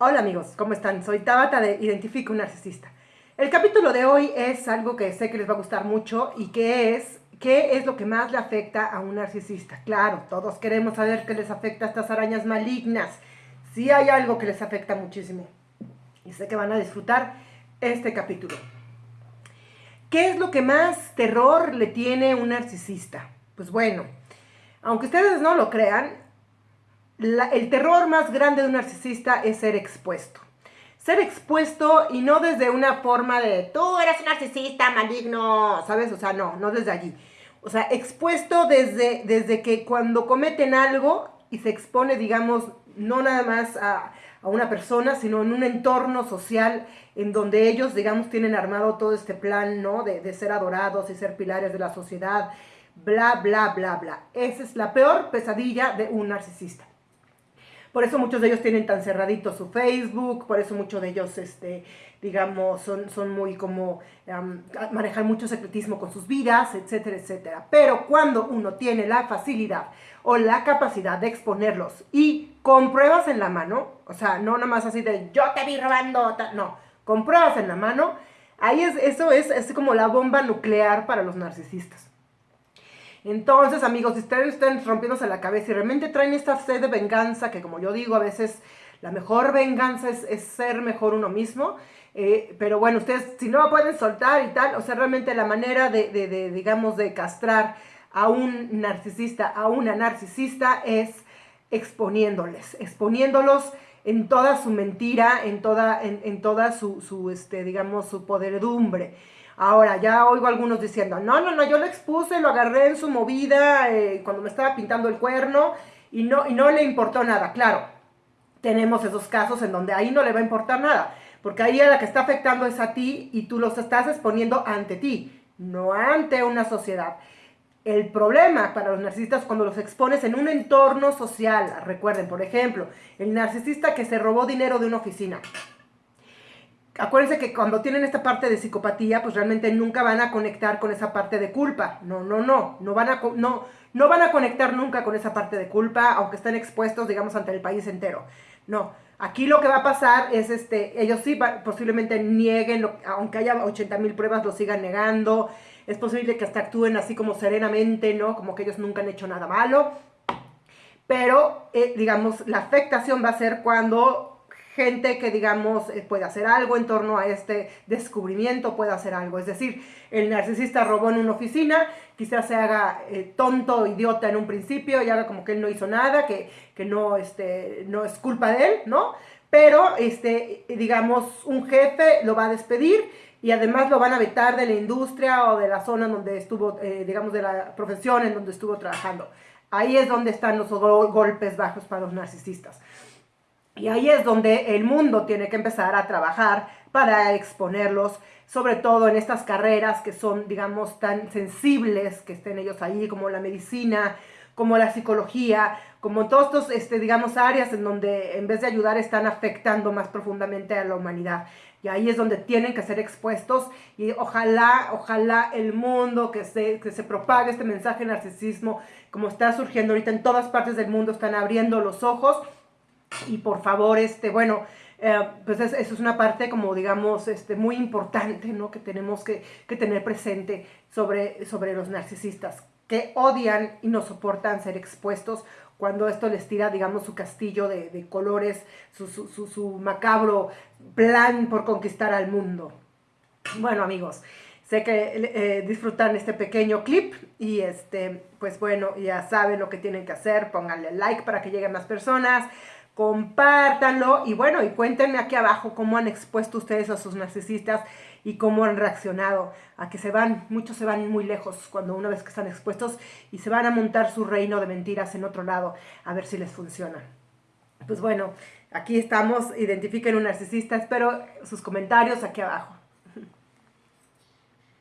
Hola amigos, ¿cómo están? Soy Tabata de Identifica un Narcisista. El capítulo de hoy es algo que sé que les va a gustar mucho y que es ¿qué es lo que más le afecta a un narcisista? Claro, todos queremos saber qué les afecta a estas arañas malignas. Sí hay algo que les afecta muchísimo. Y sé que van a disfrutar este capítulo. ¿Qué es lo que más terror le tiene un narcisista? Pues bueno, aunque ustedes no lo crean, el terror más grande de un narcisista es ser expuesto. Ser expuesto y no desde una forma de tú eres un narcisista maligno, ¿sabes? O sea, no, no desde allí. O sea, expuesto desde, desde que cuando cometen algo y se expone, digamos, no nada más a, una persona, sino en un entorno social en donde ellos, digamos, tienen armado todo este plan, ¿no? De ser adorados y ser pilares de la sociedad, bla, bla, bla, bla. Esa es la peor pesadilla de un narcisista. Por eso muchos de ellos tienen tan cerradito su Facebook, por eso muchos de ellos, este, digamos, son, son muy como, manejan mucho secretismo con sus vidas, etcétera, etcétera. Pero cuando uno tiene la facilidad o la capacidad de exponerlos y con pruebas en la mano, o sea, no nada más así de yo te vi robando, no, con pruebas en la mano, ahí es, eso es, es como la bomba nuclear para los narcisistas. Entonces, amigos, si ustedes están rompiéndose la cabeza y realmente traen esta sed de venganza, que como yo digo, a veces la mejor venganza es, ser mejor uno mismo, eh, pero bueno, ustedes si no pueden soltar y tal, o sea, realmente la manera de, de, digamos, de castrar a un narcisista, a una narcisista, es exponiéndoles, exponiéndolos en toda su mentira, en toda, en, toda su, su, este, digamos, su poderedumbre. Ahora, ya oigo algunos diciendo, no, no, no, yo lo expuse, lo agarré en su movida eh, cuando me estaba pintando el cuerno y no, y no le importó nada. Claro, tenemos esos casos en donde ahí no le va a importar nada, porque ahí a la que está afectando es a ti y tú los estás exponiendo ante ti, no ante una sociedad. El problema para los narcisistas cuando los expones en un entorno social, recuerden, por ejemplo, el narcisista que se robó dinero de una oficina, acuérdense que cuando tienen esta parte de psicopatía, pues realmente nunca van a conectar con esa parte de culpa. No, no, no, no van a, no, no van a conectar nunca con esa parte de culpa, aunque estén expuestos, digamos, ante el país entero. No, aquí lo que va a pasar es, este, ellos sí posiblemente nieguen, aunque haya 80 mil pruebas, lo sigan negando. Es posible que hasta actúen así como serenamente, ¿no? Como que ellos nunca han hecho nada malo. Pero, eh, digamos, la afectación va a ser cuando gente que, digamos, eh, puede hacer algo en torno a este descubrimiento, puede hacer algo. Es decir, el narcisista robó en una oficina, quizás se haga eh, tonto, idiota en un principio y haga como que él no hizo nada, que, que no, este, no es culpa de él, ¿no? Pero, este, digamos, un jefe lo va a despedir y además lo van a vetar de la industria o de la zona donde estuvo, eh, digamos, de la profesión en donde estuvo trabajando. Ahí es donde están los golpes bajos para los narcisistas. Y ahí es donde el mundo tiene que empezar a trabajar para exponerlos, sobre todo en estas carreras que son, digamos, tan sensibles, que estén ellos ahí, como la medicina, como la psicología, como todos estos, este, digamos, áreas en donde en vez de ayudar están afectando más profundamente a la humanidad. Y ahí es donde tienen que ser expuestos y ojalá, ojalá el mundo que se, que se propague este mensaje de narcisismo, como está surgiendo ahorita en todas partes del mundo, están abriendo los ojos y por favor, este, bueno, eh, pues eso es una parte como digamos este, muy importante, ¿no? Que tenemos que, tener presente sobre, sobre los narcisistas, que odian y no soportan ser expuestos cuando esto les tira, digamos, su castillo de, colores, su, su, macabro plan por conquistar al mundo. Bueno, amigos, sé que eh, disfrutan este pequeño clip y este, pues bueno, ya saben lo que tienen que hacer, pónganle like para que lleguen más personas, compártanlo y bueno, y cuéntenme aquí abajo cómo han expuesto ustedes a sus narcisistas y cómo han reaccionado a que se van, muchos se van muy lejos cuando una vez que están expuestos y se van a montar su reino de mentiras en otro lado a ver si les funciona. Pues bueno, aquí estamos, identifiquen un narcisista, espero sus comentarios aquí abajo.